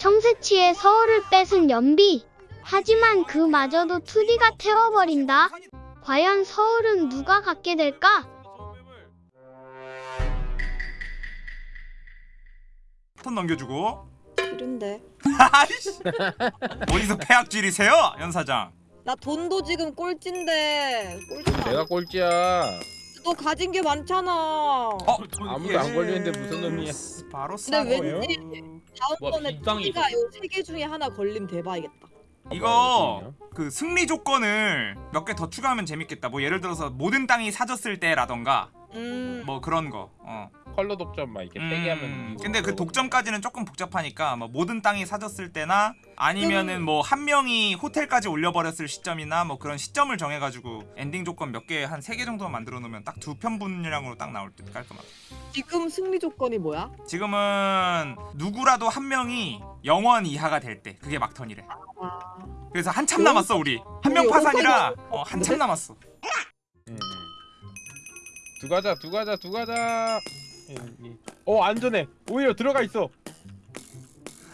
청새치에 서울을 뺏은 연비. 하지만 그마저도 2D가 태워버린다. 과연 서울은 누가 갖게 될까? 턴 넘겨주고 싫은데. 아이씨. 어디서 폐악질이세요 연 사장 나 돈도 지금 꼴찌인데. 내가 꼴찌야. 너 가진 게 많잖아. 어? 아무도 안 걸리는데 무슨 놈이야. 바로 근데 싸고요 왠지 다음번에 빈땅이 띠가 요 세 개 중에 하나 걸림 대박이겠다. 이거 그 승리 조건을 몇 개 더 추가하면 재밌겠다 뭐 예를 들어서 모든 땅이 사졌을 때라던가 음. 뭐 그런 거 어. 컬러 독점 막 이렇게 세개 하면. 음, 이기고. 근데 그 독점까지는 조금 복잡하니까 뭐 모든 땅이 사졌을 때나 아니면은 뭐 한 명이 호텔까지 올려버렸을 시점이나 뭐 그런 시점을 정해가지고 엔딩 조건 몇 개 한 세 개 정도만 만들어 놓으면 딱 두 편 분량으로 딱 나올 듯 깔끔하게 지금 승리 조건이 뭐야? 지금은 누구라도 한 명이 영원 이하가 될 때 그게 막턴이래 아. 그래서 한참 남았어 우리 한 명 파산이라 어, 한참 남았어 음. 두 가자 두 가자 두 가자. 어 안전해. 오히려 들어가 있어.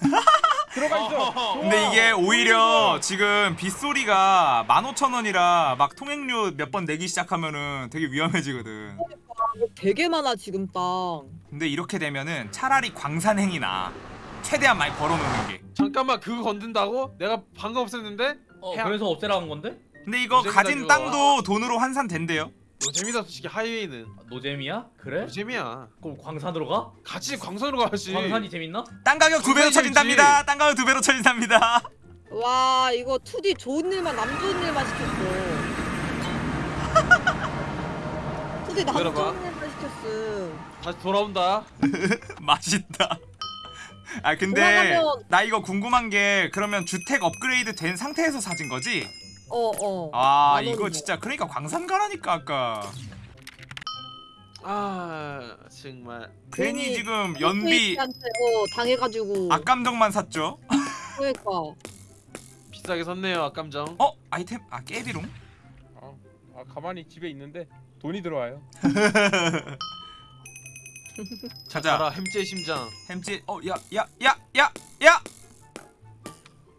들어가 있어. 좋아. 근데 이게 오히려 지금 빗소리가 15,000원이라 막 통행료 몇 번 내기 시작하면은 되게 위험해지거든 이거 되게 많아 지금 땅. 근데 이렇게 되면은 차라리 광산행이 나 최대한 많이 벌어놓는 게 잠깐만 그거 건든다고? 내가 방금 없앴는데? 어 그래서 없애라는 건데? 근데 이거 가진. 땅도 돈으로 환산된대요 너 재미다 솔직히 하이웨이는 아, 노잼이야? 그래? 너 재미야 그럼 광산으로 가? 같이 광선으로 가야지 광산이 재밌나? 땅 가격 두 배로. 쳐진답니다 땅 가격 두 배로 쳐진답니다 와 이거 2D 좋은 일만 남 좋은 일만 시켰어. 2D 남. 좋은 일만 시켰어. 다시 돌아온다 맛있다 아 근데 돌아가면- 나 이거 궁금한 게 그러면 주택 업그레이드 된 상태에서 사진 거지? 어 어. 아만 이거. 진짜 그러니까 광산 가라니까 아까 아 정말 괜히 지금 연비 한테 어 당해가지고. 악감정만 샀죠? 그러니까. 비싸게 샀네요 악감정 어? 아이템? 아 깨비롱? 어, 아 가만히 집에 있는데 돈이 들어와요. 자자 햄찌의 심장 햄찌 어야 야 야 야 야!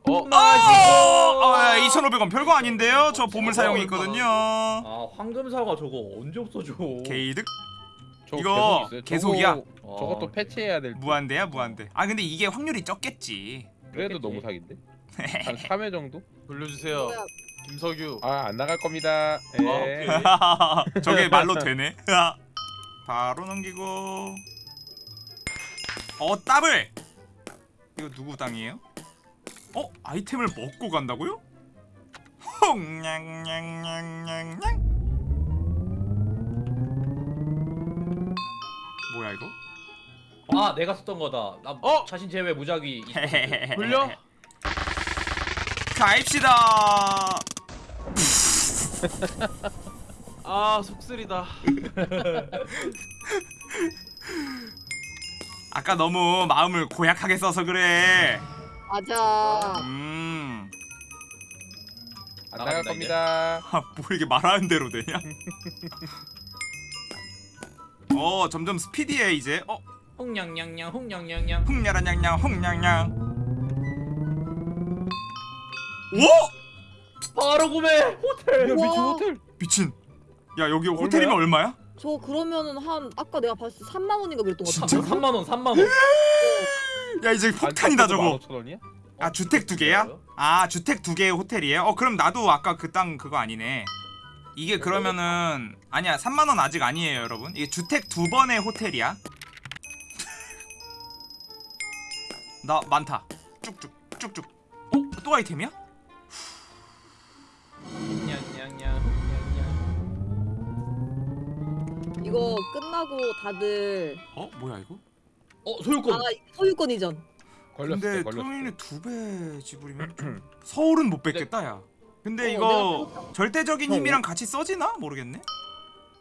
어? 어! 어 2,500원 별거 아닌데요? 저 보물 사용이 있거든요 아 황금사과 저거 언제 없어져 게이득? 저 이거 계속. 계속 이야? 저거, 아, 저것도 패치해야 될. 듯. 무한대야 무한대 아 근데 이게 확률이 적겠지 그래도 너무 사기인데. 한 3회 정도? 돌려주세요. 김석유 아 안 나갈 겁니다. 예. 오케이. 저게 말로 되네 바로 넘기고 어 더블 이거 누구 땅이에요? 어? 아이템을 먹고 간다고요? 홍냥냥냥냥냥 뭐야 이거? 아 내가 썼던 거다 나 어? 자신 제외 무작위 돌려? 가입시다 아 속쓰리다 아까 너무 마음을 고약하게 써서 그래 맞아. 음안 나갈 나간다, 겁니다. 아, 뭐 이게 말하는 대로 되냐? 어 점점 스피디해 이제 어 홍냥냥냥 홍냥냥냥 홍냐라냥냥 홍냥냥 오 바로 구매 호텔 야 미친 우와. 호텔. 미친 야 여기 호텔이면 얼마야? 저 그러면은 한 아까 내가 봤을 때 3만 원인가 그랬던 것 같아. 진짜? 3만 원 3만 원 야 이제 폭탄이다 저거 15,000원이야? 아 주택 두 개야? 아 주택 두 개의 호텔이에요? 어 그럼 나도 아까 그 땅 그거 아니네 이게 그러면은 아니야 3만원 아직 아니에요 여러분 이게 주택 두 번의 호텔이야 나 많다 쭉쭉 쭉쭉 어? 또 아이템이야? 이거 끝나고 다들 어? 뭐야 이거? 어 소유권 아 소유권 이전. 걸렸어. 근데 걸렸어. 토요일에 두배 지불이면 좀- 서울은 못 뺏겠다 야 근데 어, 이거 절대적인 힘이랑 같이 써지나? 모르겠네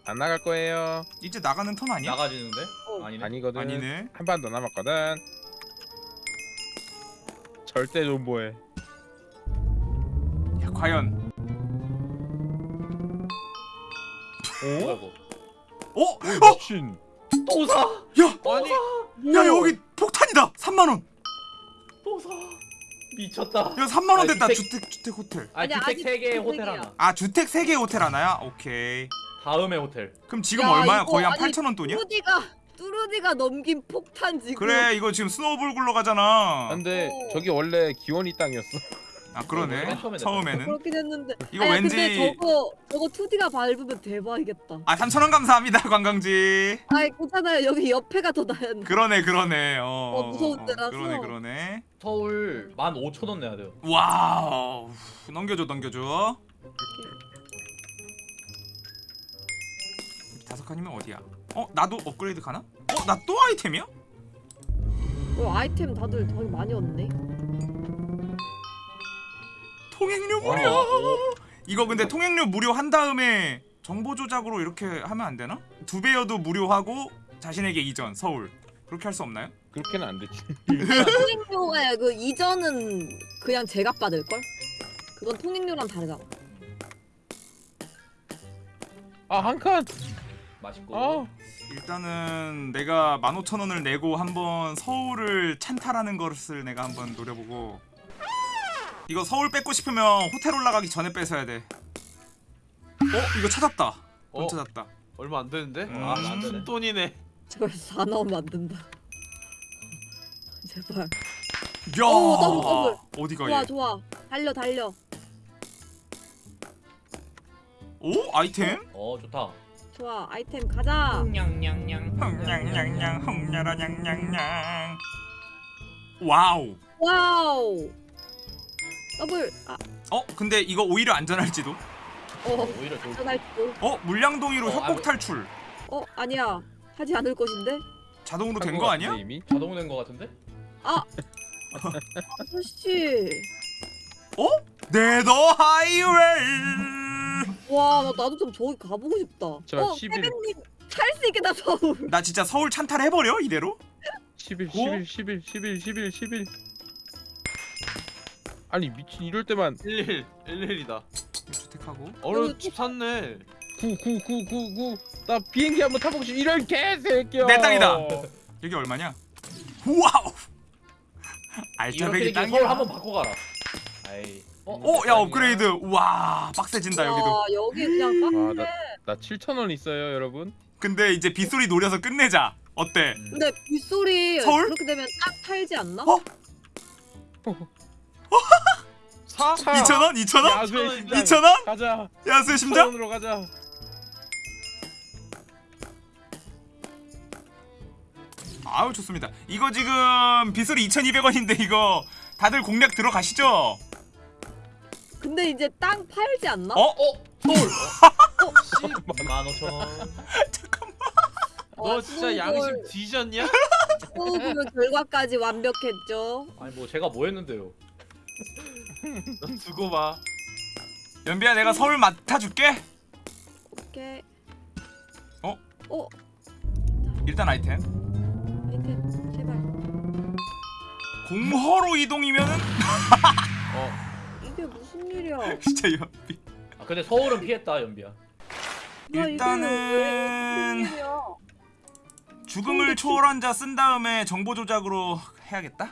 안 나갈 거예요. 이제 나가는 턴 아니야? 나가지는데? 어. 아니네 아니거든. 아니네 한 판 더 남았거든. 절대 존버해. 야 과연 어? 어? 미친. 또 사! 야! 아니 야 여기 폭탄이다! 3만원! 미쳤다. 이거 3만 원 아, 됐다. 주택- 주택 주택 호텔. 아 아니, 주택 아직 3개의 호텔. 하나. 아 주택 3개 호텔 하나야? 오케이. 다음에 호텔. 그럼 지금 야, 얼마야? 이거 거의 한 아니, 8천 원 돈이야? 뚜루디가 뚜루디가 넘긴 폭탄 지금. 그래 이거 지금 snowball 굴러 가잖아. 근데 어. 저기 원래 기원이 땅이었어. 아 그러네. 맨 처음에 처음에는. 그렇긴 했는데. 이거 아야, 왠지 근데 저거 저거 투디가 밟으면 대박이겠다. 아 3천 원 감사합니다 관광지. 아이 괜찮아요. 여기 옆에가 더 나은. 그러네 그러네. 어, 어, 무서운 데라서. 그러네 그러네. 서울 15,000원 내야 돼요. 와우. 넘겨줘 넘겨줘. 다섯 칸이면 어디야? 어 나도 업그레이드 가나? 어 나 또 아이템이야? 어, 아이템 다들 되게 많이 얻네. 통행료 무료. 이거 근데 통행료 무료 한 다음에 정보 조작으로 이렇게 하면 안 되나? 두 배여도 무료하고 자신에게 이전 서울 그렇게 할 수 없나요? 그렇게는 안 되지. 통행료가 그 이전은 그냥 제가 받을 걸. 그건 통행료랑 다르잖아. 아 한 칸. 맛있고. 아 일단은 내가 15,000원을 내고 한번 서울을 찬탈하는 것을 내가 한번 노려보고 이거 서울 뺏고 싶으면 호텔 올라가기 전에 뺏어야 돼. 어? 이거 찾았다. 돈 어? 찾았다. 얼마 안 되는데? 음. 아, 안 돈이네. 제발 4 나오면 안 된다. 제발. 야! 오, 더블, 더블. 어디가 좋아 얘? 좋아. 달려 달려. 오? 아이템? 어 좋다. 좋아 아이템 가자. 냥냥냥. 흥냥냥냥 흥냐라 냥냥냥. 와우. 와우. 더블. 아, 어? 근데 이거 오히려 안전할지도. 어. 오히려 좋을 안전할지도. 어? 물량동이로 어, 협곡 아, 탈출. 어 아니야. 하지 않을 것인데. 자동으로 된 거 아니야? 이미? 자동 된거 같은데? 아저씨. 어? 네더 하이웨이. 와, 나 나도 좀 저기 가보고 싶다. 어, 11. 세빈님 찰수 있겠다 서울. 나 진짜 서울 찬탈 해버려 이대로? 11 어? 11 11 11 11 11. 아니 미친 이럴 때만 11, 11이다. 주택하고. 어려 집 샀네. 9 9 9 9 9. 나 비행기 한번 타보고 싶. 이런 개새끼야. 내 땅이다. 여기 얼마냐? 와우. 알짜배기 땅이야. 서울 한번 바꿔 가라. 아이. 어, 야 업그레이드. 와, 빡세진다 여기도. 와, 여기 그냥 빡. 와, 나, 나 7천 원 있어요, 여러분. 근데 이제 빗소리 노려서 끝내자. 어때? 음. 근데 빗소리 서울? 그렇게 되면 딱 팔지 않나? 어? 사? 2천 원? 2천 원? 야수의 심장. 2천 원? 가자. 야수의 심장? 원으로 가자. 아우 좋습니다. 이거 지금 빗소리 2,200원인데 이거 다들 공략 들어가시죠? 근데 이제 땅 팔지 않나? 어? 어 서울. 어? 15,000원. 너 아, 진짜 수고를- 양심 뒤졌냐? 수고를 결과까지 완벽했죠. 아니 뭐 제가 뭐 했는데요? 너 두고 봐. 연비야 내가 서울 맡아줄게. 오케이. 어? 어? 일단 아이템. 아이템 제발. 공허로 이동이면은 이게 무슨 일이야? 진짜 연비. 아 근데 서울은 피했다 연비야. 일단은 무슨 일이야? 죽음을 초월한 자 쓴 다음에 정보 조작으로 해야겠다.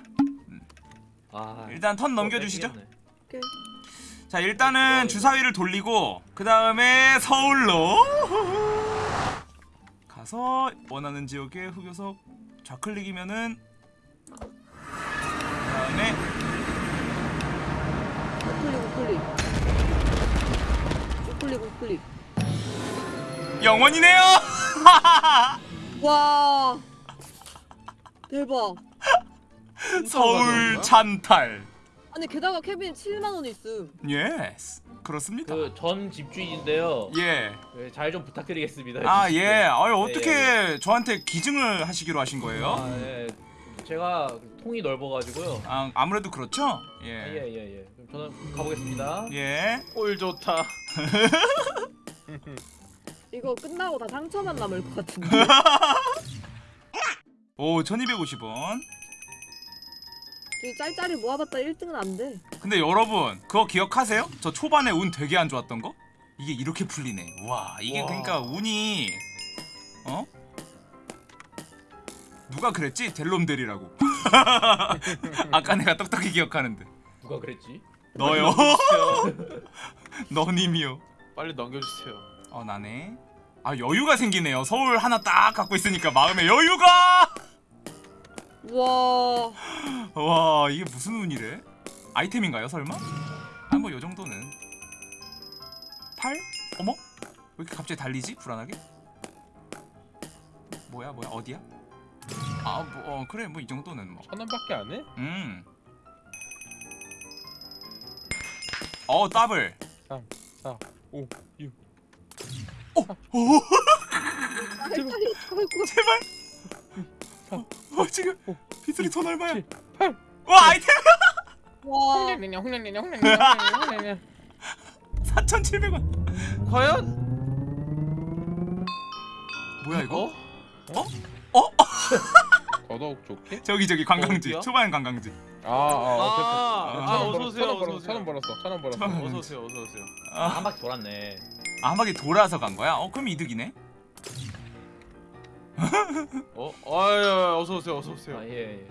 아. 일단 턴 넘겨주시죠. 오케이. 자 일단은 주사위를 돌리고 그 다음에 서울로 가서 원하는 지역에 흑요석 좌클릭이면은 그 다음에 우클릭 우클릭. 우클릭 우클릭. 영원이네요. 와. 대박. 서울 찬탈. 아니 게다가 케빈 7만 원 있음. yes 그렇습니다. 그 전 집주인인데요. 예. 잘좀 부탁드리겠습니다. 아 예. 아유 네, 어떻게 저한테 기증을 하시기로 하신 거예요? 아, 예. 제가 통이 넓어가지고요. 아 아무래도 그렇죠. 예 예 예. 예, 예. 그럼 저는 가보겠습니다. 예. 꼴 좋다. 이거 끝나고 다 상처만 남을 것 같은데. 오 1250원. 저기 짤짤이 모아봤다 1등은 안 돼. 근데 여러분 그거 기억하세요? 저 초반에 운 되게 안 좋았던 거? 이게 이렇게 풀리네. 와 이게 와. 그러니까 운이 어? 누가 그랬지? 델롬델이라고. 아까 내가 똑똑히 기억하는데. 누가 그랬지? 너요. 너님이요 빨리 넘겨주세요. 어 나네 아 여유가 생기네요 서울 하나 딱 갖고 있으니까 마음에 여유가 와. 와 이게 무슨 운이래 아이템인가요 설마 아 뭐 요 정도는 8 어머 왜 이렇게 갑자기 달리지 불안하게 뭐야 뭐야 어디야 아 뭐 어, 그래 뭐 이 정도는 뭐 천 원밖에 안 해? 음. 어 더블. 4, 5, 6. 오. 아이고. 제발. 사, 어 지금 빗소리 돈 얼마야? 칠, 팔. 와 아이템 와. 홍련이냐 홍련이냐 홍련이냐 홍련이냐 4,700원. 과연? 뭐야 이거? 어? 더더욱 좋게? 저기 저기 관광지. 어디야? 초반 관광지. 아, 아, 아, 아, 어서 오세요, 벌었어, 어서 천원 오세요. 벌었어, 천원 벌었어. 천원. 어서 오세요. 어서 오세요. 아, 아, 한 바퀴 돌았네. 한 바퀴 돌아서 간 거야? 어 그럼 이득이네. 어? 아유, 어서 오세요. 어서 오세요. 아 예.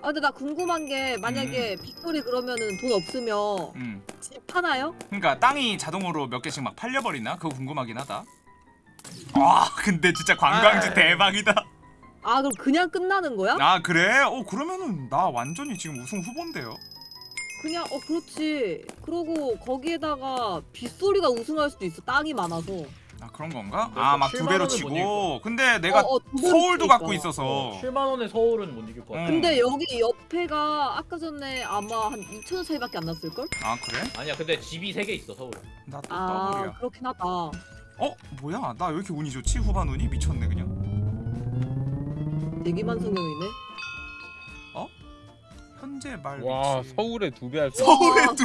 아 근데 나 궁금한 게 만약에 빅토리 그러면은 돈 없으면 음. 집 파나요? 그러니까 땅이 자동으로 몇 개씩 막 팔려 버리나? 그거 궁금하긴 하다. 와 근데 진짜 관광지 아이. 대박이다. 아 그럼 그냥 끝나는 거야? 아 그래? 어 그러면은 나 완전히 지금 우승 후보인데요. 그냥 어 그렇지. 그러고 거기에다가 빗소리가 우승할 수도 있어. 땅이 많아서. 아 그런 건가? 너아막두 7만 배로 치고. 근데 내가 어, 어, 서울도. 갖고 있어서. 7만 원에 서울은 못 이길 것 같아. 음. 근데 여기 옆에가 아까 전에 아마 한 2천 원 차이밖에 안 났을 걸? 아 그래? 아니야 근데 집이 3개 있어 서울. 나또 아 더블이야. 그렇긴 하다. 어 뭐야? 나 왜 이렇게 운이 좋지? 후반 운이 미쳤네 그냥. 대기만 성형이네. 현재 말 와, 위치. 서울에 두 배 할 수. 서울에 와. 두.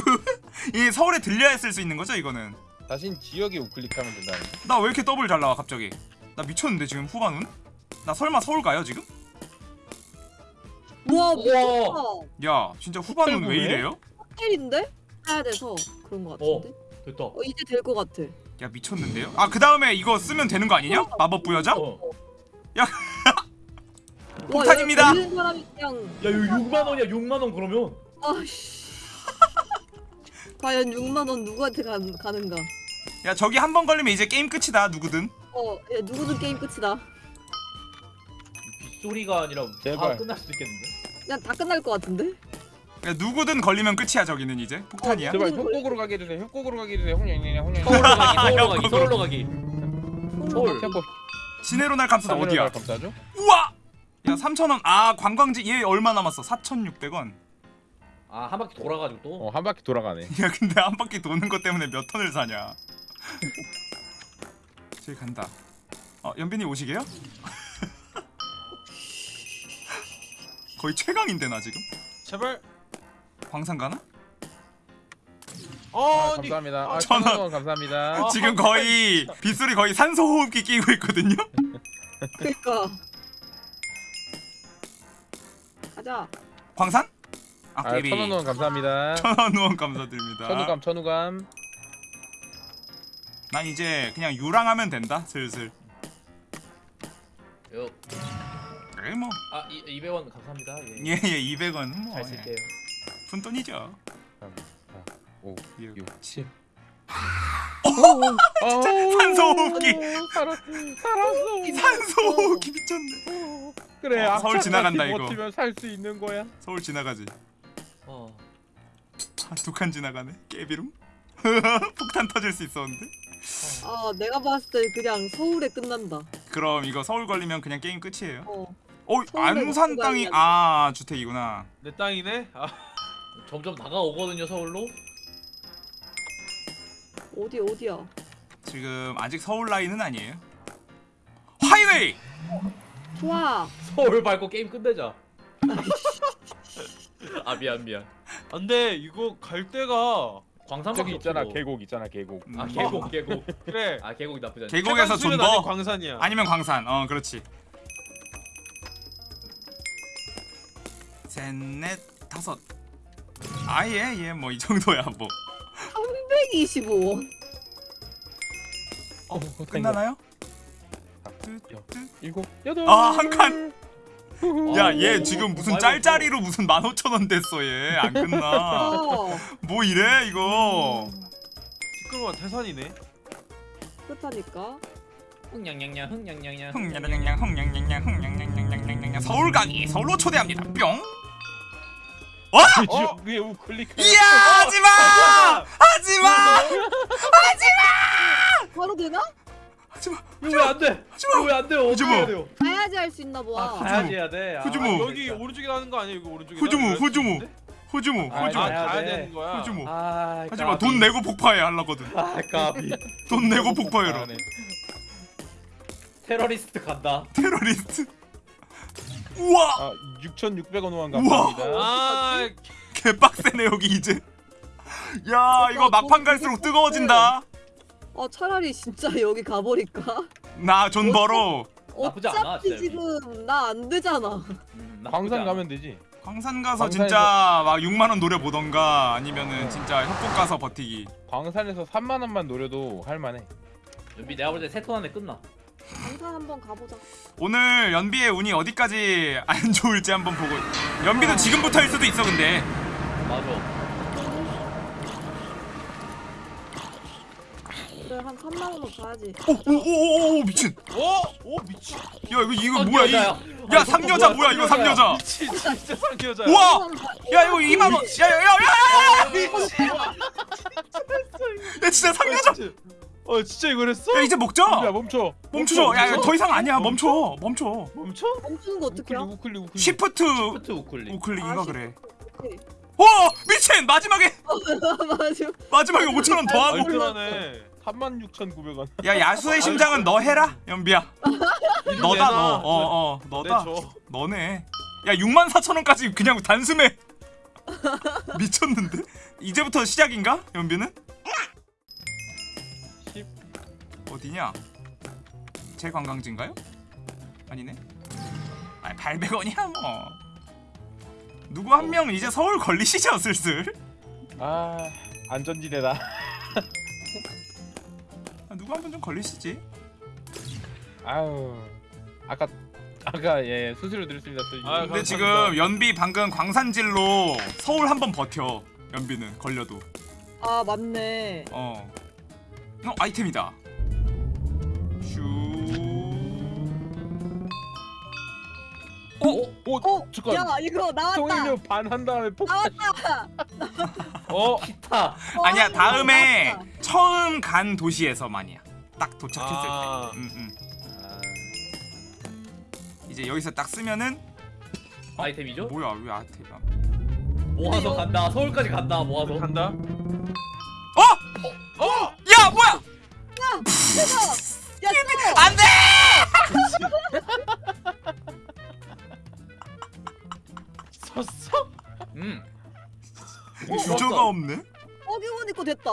이 서울에 들려야 쓸 수 있는 거죠 이거는? 다신 지역에 우클릭하면 된다. 나왜 이렇게 더블 잘 나와 갑자기? 나 미쳤는데 지금 후반 운? 나 설마 서울 가요 지금? 우와 우와. 야 진짜 후반 운왜 이래요? 호텔인데? 사야 돼서 그런 거 같은데. 됐다. 어, 이제 될것 같아. 야 미쳤는데요? 아 그 다음에 이거 쓰면 되는 거 아니냐? 마법 부여자? 어. 폭탄입니다. 와, 여기 야 이거 6만 원이야 6만 원 그러면. 아씨. 과연 6만 원 누구한테 가, 가는가? 야 저기 한 번 걸리면 이제 게임 끝이다 누구든. 어, 야, 누구든 게임 끝이다. 빗소리가 아니라 다 제발. 끝날 수도 있겠는데. 그냥 다 끝날 것 같은데? 야, 누구든 걸리면 끝이야 저기는 이제 폭탄이야. 제발 협곡으로 가게 해주세요. 협곡으로 가게 해주세요. 홍련이냐 홍련이냐. 서울로 가기 서울로 가기 야, 서울로 가기. 서울. 협곡. 시내로 날 감싸다 어디야? 감싸죠? 우와! 야 3,000원 아 관광지 얘 얼마 남았어? 4,600원 아 한 바퀴 돌아가지고 또. 어, 한 바퀴 돌아가네. 야 근데 한 바퀴 도는 것 때문에 몇 턴을 사냐 저기 간다 어 연빈이 오시게요? 거의 최강인데 나 지금 제발. 광산 가나? 어, 아. 감사합니다. 아, 천 원. 천원 감사합니다. 어. 지금 거의 빗소리 거의 산소 호흡기 끼고 있거든요 그니까. 가자. 광산? 아 아, 깨비 천원 감사합니다. 천원 후원 감사드립니다 천우감 천우감. 난 이제 그냥 유랑하면 된다 슬슬 요. 그래 뭐 아 이, 200원 감사합니다. 예. 예 예 200원 뭐 잘 쓸게요. 푼돈이죠 5, 6, 6, 7 진짜 산소 호흡기. 살았, 살았어. 산소 호흡기 미쳤네 그래, 어, 서울 지나간다, 이거. 버티면 살 수 있는 거야. 서울 지나가지 어. 아, 두칸 지나가네 깨비름 폭탄 터질 수 있었는데 아, 내가 봤을 때 그냥 서울에 끝난다. 그럼 이거 서울 걸리면 그냥 게임 끝이에요 어. 어 안산 땅이. 아 주택이구나 내 땅이네. 아, 점점 다가오거든요 서울로. 어디 어디야? 지금 아직 서울 라인은 아니에요 하이웨이 좋아. 서울 밟고 게임 끝내자. 아 미안 미안. 안돼 이거 갈 데가 광산 저기 있잖아, 계곡 있잖아, 계곡. 아 음, 계곡 계곡. 그래. 아 계곡이 나쁘지 않아. 계곡에서 더 광산이야. 아니면 광산 어 그렇지 셋넷 다섯 아예 예 뭐 이 정도야 뭐 325원. 어, 끝나나요? 일곱, 여덟. 아, 한 칸. 야 얘 지금 무슨 짤짤이로 무슨 15,000원 됐어 얘 안 끝나 어, 뭐 이래 이거 시끄러워 태산이네. 그렇다니까. 흥냥냥냥 흥냥냥냥 흥냥냥냥 흥냥냥냥 흥냥냥냥냥냥냥 서울 강의 서울로 초대합니다 뿅 어? 위에 우클릭. 이야 하지마 하지마 바로 되나? 하지마 이거 왜안 돼? 이거 왜안 돼요? 어떻게 하지마. 해야 돼요? 가야지 할 수 있나 아 봐. 가야지 해야 돼. 아, 후주모. 아, 여기. 오른쪽에 나는 거 아니야? 이거 거 후주모 같은데? 후주모 아, 후주모 아, 가야 가야 돼. 되는 거야. 후주모 아, 하지마 까비. 돈 내고 폭파해 하려거든 아, 까비. 돈 내고 폭파해라. 테러리스트 간다. 테러리스트 우와 아 6,600원 후원 우와. 감사합니다. 아, 개빡세네 여기 이제 야 이거 막판 갈수록 뜨거워진다 어 차라리 진짜 여기 가버릴까? 나 돈 벌어 나쁘지 않아, 어차피 진짜 지금 나 안 되잖아. 음, 나쁘지 광산 않아. 가면 되지. 광산 가서 광산에서- 진짜 막 6만 원 노려 보던가 아니면은 진짜 협곡 가서 버티기 광산에서 3만 원만 노려도 할 만해. 연비 내가 볼 때 세톤 안에 끝나. 강산 한번 가보자. 오늘 연비의 운이 어디까지 안 좋을지 한번 보고 연비도 지금부터일 수도 있어 근데 맞아. 그래 한 3만 원은 봐야지. 오오오오 미친 어? 오 미친. 야 이거 이거 어, 뭐야 이. 야 아, 상여자 뭐야 이거 상여자 미친 진짜 상여자. 우와 야 이거 2만 원 야야야야야 야 진짜 상여자 어 진짜 이걸 했어? 야 이제 먹자 야 멈춰. 멈추죠 야 이거 더 이상 아니야 멈춰 멈춰 멈춰? 멈추는 거 어떻게 우클릭 야 우클릭 우클릭. 시프트 슈트 우클릭. 우클릭인가 아, 그래. 오 미친 마지막에 맞아. 마지막에 5천 원 더 하고 알뜰하네. 36,900원. 야 야수의 심장은 너 해라 연비야. 너다 너 어어 너다. 네, 저. 너네. 야 6만 4천 원까지 그냥 단숨에. 미쳤는데? 이제부터 시작인가 연비는? 10. 어디냐? 제 관광지인가요? 아니네. 아 800원이야 뭐. 누구 한 명 이제 서울 걸리시죠 슬슬? 아 안전지대다. 아, 누구 한번좀 걸리시지 아유 아까 아까 예 수수료 드렸습니다. 또 아, 근데 감사합니다. 지금 연비 방금 광산질로 서울 한 번 버텨 연비는 걸려도 아 맞네. 어. 형 아이템이다. 슈. 오 어? 잠깐. 야 이거 나왔다. 송일료 반한 다음에 폭. 나왔다. 어? 기타. 어, 아니야 이거 다음에. 처음 간 도시에서만이야. 딱 도착했을 아. 때. 음, 음. 아, 이제 여기서 딱 쓰면은 아이템이죠? 뭐야 왜 아이템이야? 모아서 간다. 서울까지 간다. 모아서. 간다. 어? 어? 야 뭐야? 야 또. 안돼! 섰어? 음. 유저가 없네. 어기원 입고 됐다.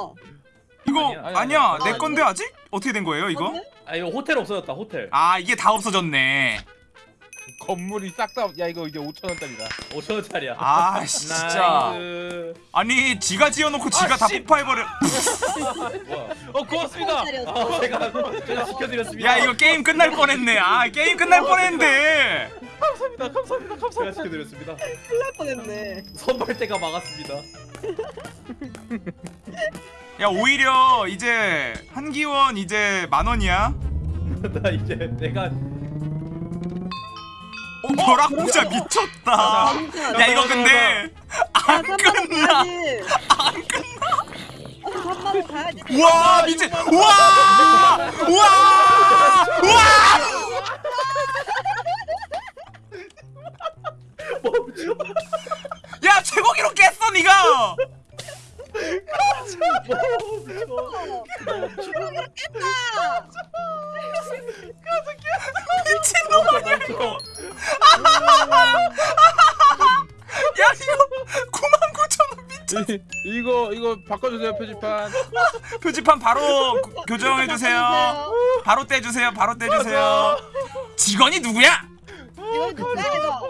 이거 아니야, 아니야, 아니야, 아니야. 내 건데 아직? 어떻게 된 거예요 이거? 맞네? 아 이거 호텔 없어졌다. 호텔. 아 이게 다 없어졌네. 건물이 싹 다. 야 이거 이제 5천 원짜리다. 5천 원짜리야. 아 진짜. nice. 아니 지가 지어놓고 지가 다 씨. 폭파해버려. 뭐야? 어 고맙습니다. 아 제가 제가 시켜드렸습니다. 야 이거 게임 끝날 뻔했네. 아 게임 끝날 뻔했는데. 감사합니다. 감사합니다. 제가 감사합니다. 시켜드렸습니다. 큰일 날 뻔했네. 선발대가 막았습니다. 야 오히려 이제 한기원 이제 만 원이야. 나 이제 내가 어 벼락부자 미쳤다. 진짜. 야 이거 근데 안 3만 원 끝나. 안 끝나. 3만 원 가야지. 우와 미친. 우와 우와 우와. 야 최고 기록 깼어 미친놈 아니야 이거. 야 이거 9만 9천 원 미쳤. 이거 이거 바꿔주세요 표지판. 표지판 바로 고- 교정해 주세요. 바로 떼주세요. 바로 떼주세요. 직원이 누구야? 이거 누구야 이거?